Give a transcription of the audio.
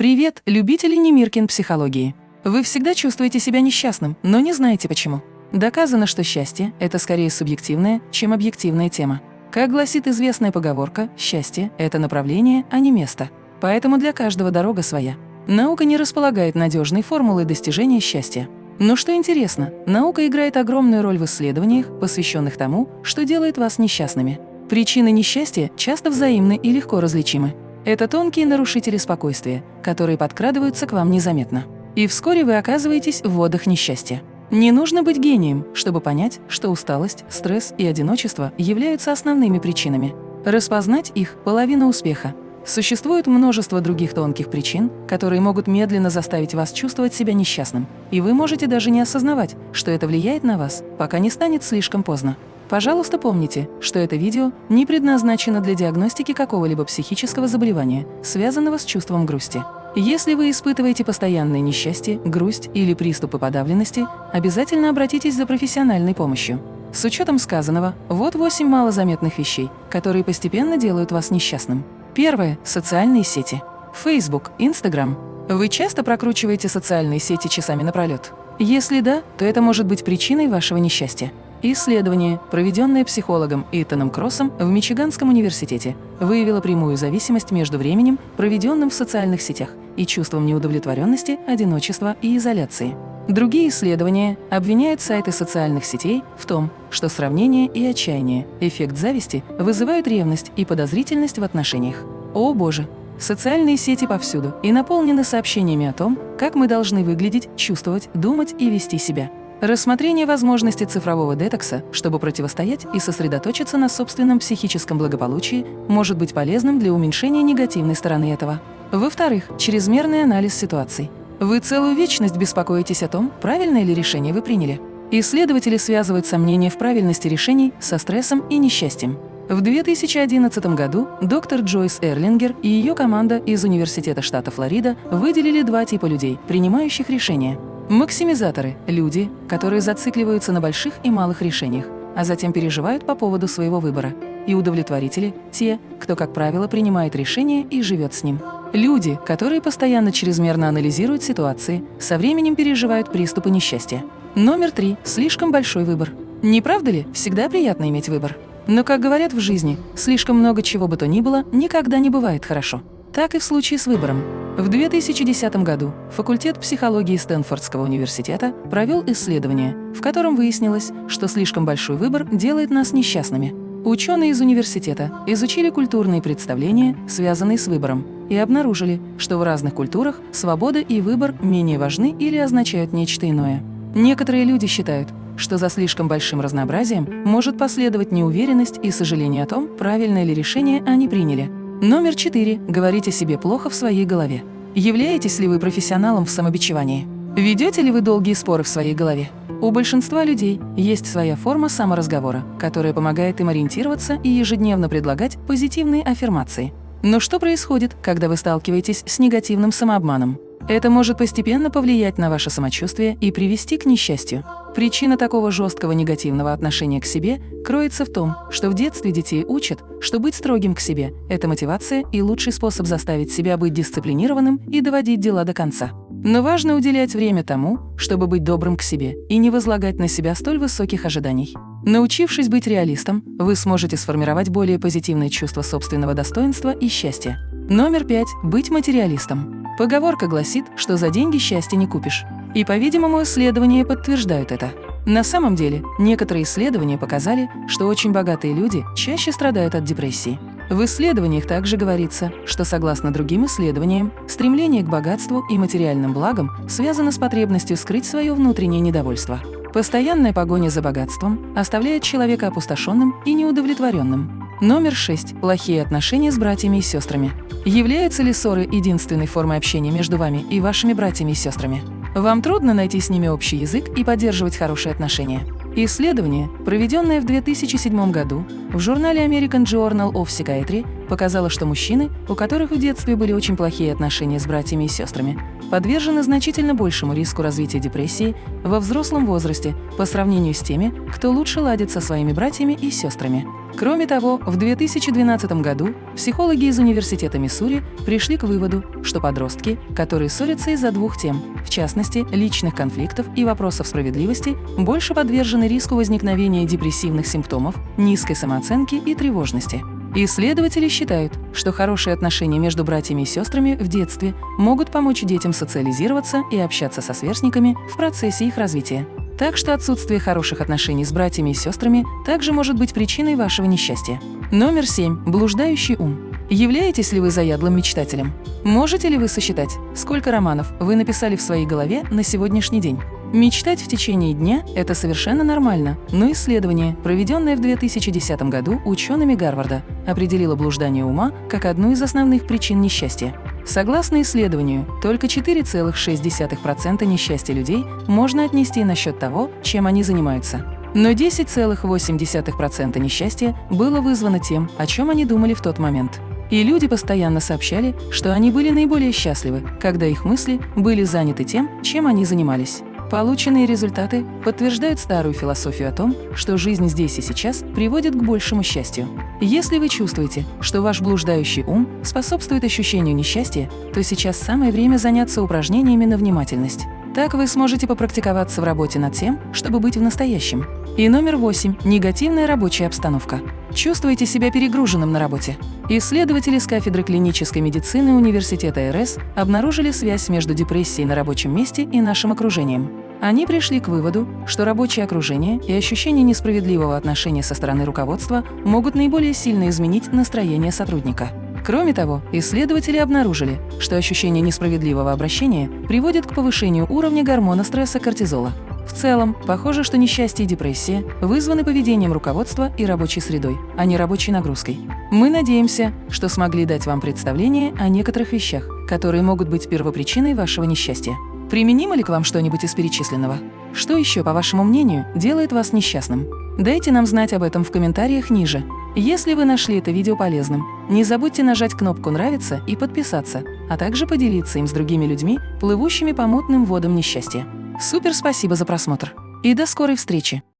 Привет, любители Немиркин психологии! Вы всегда чувствуете себя несчастным, но не знаете почему. Доказано, что счастье – это скорее субъективная, чем объективная тема. Как гласит известная поговорка, счастье – это направление, а не место. Поэтому для каждого дорога своя. Наука не располагает надежной формулой достижения счастья. Но что интересно, наука играет огромную роль в исследованиях, посвященных тому, что делает вас несчастными. Причины несчастья часто взаимны и легко различимы. Это тонкие нарушители спокойствия, которые подкрадываются к вам незаметно. И вскоре вы оказываетесь в водах несчастья. Не нужно быть гением, чтобы понять, что усталость, стресс и одиночество являются основными причинами. Распознать их – половина успеха. Существует множество других тонких причин, которые могут медленно заставить вас чувствовать себя несчастным, и вы можете даже не осознавать, что это влияет на вас, пока не станет слишком поздно. Пожалуйста, помните, что это видео не предназначено для диагностики какого-либо психического заболевания, связанного с чувством грусти. Если вы испытываете постоянное несчастье, грусть или приступы подавленности, обязательно обратитесь за профессиональной помощью. С учетом сказанного, вот 8 малозаметных вещей, которые постепенно делают вас несчастным. Первое – социальные сети. Facebook, Instagram. Вы часто прокручиваете социальные сети часами напролет? Если да, то это может быть причиной вашего несчастья. Исследование, проведенное психологом Итаном Кроссом в Мичиганском университете, выявило прямую зависимость между временем, проведенным в социальных сетях, и чувством неудовлетворенности, одиночества и изоляции. Другие исследования обвиняют сайты социальных сетей в том, что сравнение и отчаяние, эффект зависти вызывают ревность и подозрительность в отношениях. О боже! Социальные сети повсюду и наполнены сообщениями о том, как мы должны выглядеть, чувствовать, думать и вести себя. Рассмотрение возможности цифрового детокса, чтобы противостоять и сосредоточиться на собственном психическом благополучии, может быть полезным для уменьшения негативной стороны этого. Во-вторых, чрезмерный анализ ситуаций. Вы целую вечность беспокоитесь о том, правильное ли решение вы приняли. Исследователи связывают сомнения в правильности решений со стрессом и несчастьем. В 2011 году доктор Джойс Эрлингер и ее команда из Университета штата Флорида выделили два типа людей, принимающих решения. Максимизаторы – люди, которые зацикливаются на больших и малых решениях, а затем переживают по поводу своего выбора. И удовлетворители – те, кто, как правило, принимает решение и живет с ним. Люди, которые постоянно чрезмерно анализируют ситуации, со временем переживают приступы несчастья. Номер три – слишком большой выбор. Не правда ли, всегда приятно иметь выбор? Но, как говорят в жизни, слишком много чего бы то ни было никогда не бывает хорошо. Так и в случае с выбором. В 2010 году факультет психологии Стэнфордского университета провел исследование, в котором выяснилось, что слишком большой выбор делает нас несчастными. Ученые из университета изучили культурные представления, связанные с выбором, и обнаружили, что в разных культурах свобода и выбор менее важны или означают нечто иное. Некоторые люди считают, что за слишком большим разнообразием может последовать неуверенность и сожаление о том, правильное ли решение они приняли. Номер четыре. Говорить о себе плохо в своей голове. Являетесь ли вы профессионалом в самобичевании? Ведете ли вы долгие споры в своей голове? У большинства людей есть своя форма саморазговора, которая помогает им ориентироваться и ежедневно предлагать позитивные аффирмации. Но что происходит, когда вы сталкиваетесь с негативным самообманом? Это может постепенно повлиять на ваше самочувствие и привести к несчастью. Причина такого жесткого негативного отношения к себе кроется в том, что в детстве детей учат, что быть строгим к себе – это мотивация и лучший способ заставить себя быть дисциплинированным и доводить дела до конца. Но важно уделять время тому, чтобы быть добрым к себе и не возлагать на себя столь высоких ожиданий. Научившись быть реалистом, вы сможете сформировать более позитивное чувство собственного достоинства и счастья. Номер пять – быть материалистом. Поговорка гласит, что за деньги счастья не купишь. И, по-видимому, исследования подтверждают это. На самом деле, некоторые исследования показали, что очень богатые люди чаще страдают от депрессии. В исследованиях также говорится, что, согласно другим исследованиям, стремление к богатству и материальным благам связано с потребностью скрыть свое внутреннее недовольство. Постоянная погоня за богатством оставляет человека опустошенным и неудовлетворенным. Номер 6. Плохие отношения с братьями и сестрами. Являются ли ссоры единственной формой общения между вами и вашими братьями и сестрами? Вам трудно найти с ними общий язык и поддерживать хорошие отношения. Исследование, проведенное в 2007 году в журнале American Journal of Psychiatry, показало, что мужчины, у которых в детстве были очень плохие отношения с братьями и сестрами, подвержены значительно большему риску развития депрессии во взрослом возрасте по сравнению с теми, кто лучше ладит со своими братьями и сестрами. Кроме того, в 2012 году психологи из Университета Миссури пришли к выводу, что подростки, которые ссорятся из-за двух тем, в частности, личных конфликтов и вопросов справедливости, больше подвержены риску возникновения депрессивных симптомов, низкой самооценки и тревожности. Исследователи считают, что хорошие отношения между братьями и сестрами в детстве могут помочь детям социализироваться и общаться со сверстниками в процессе их развития. Так что отсутствие хороших отношений с братьями и сестрами также может быть причиной вашего несчастья. Номер 7. Блуждающий ум. Являетесь ли вы заядлым мечтателем? Можете ли вы сосчитать, сколько романов вы написали в своей голове на сегодняшний день? Мечтать в течение дня – это совершенно нормально, но исследование, проведенное в 2010 году учеными Гарварда, определило блуждание ума как одну из основных причин несчастья. Согласно исследованию, только 4,6% несчастья людей можно отнести на счет того, чем они занимаются. Но 10,8% несчастья было вызвано тем, о чем они думали в тот момент. И люди постоянно сообщали, что они были наиболее счастливы, когда их мысли были заняты тем, чем они занимались. Полученные результаты подтверждают старую философию о том, что жизнь здесь и сейчас приводит к большему счастью. Если вы чувствуете, что ваш блуждающий ум способствует ощущению несчастья, то сейчас самое время заняться упражнениями на внимательность. Так вы сможете попрактиковаться в работе над тем, чтобы быть в настоящем. И номер восемь – негативная рабочая обстановка. Чувствуете себя перегруженным на работе? Исследователи с кафедры клинической медицины Университета РС обнаружили связь между депрессией на рабочем месте и нашим окружением. Они пришли к выводу, что рабочее окружение и ощущение несправедливого отношения со стороны руководства могут наиболее сильно изменить настроение сотрудника. Кроме того, исследователи обнаружили, что ощущение несправедливого обращения приводит к повышению уровня гормона стресса кортизола. В целом, похоже, что несчастье и депрессия вызваны поведением руководства и рабочей средой, а не рабочей нагрузкой. Мы надеемся, что смогли дать вам представление о некоторых вещах, которые могут быть первопричиной вашего несчастья. Применимо ли к вам что-нибудь из перечисленного? Что еще, по вашему мнению, делает вас несчастным? Дайте нам знать об этом в комментариях ниже. Если вы нашли это видео полезным, не забудьте нажать кнопку «Нравится» и подписаться, а также поделиться им с другими людьми, плывущими по мутным водам несчастья. Супер спасибо за просмотр и до скорой встречи!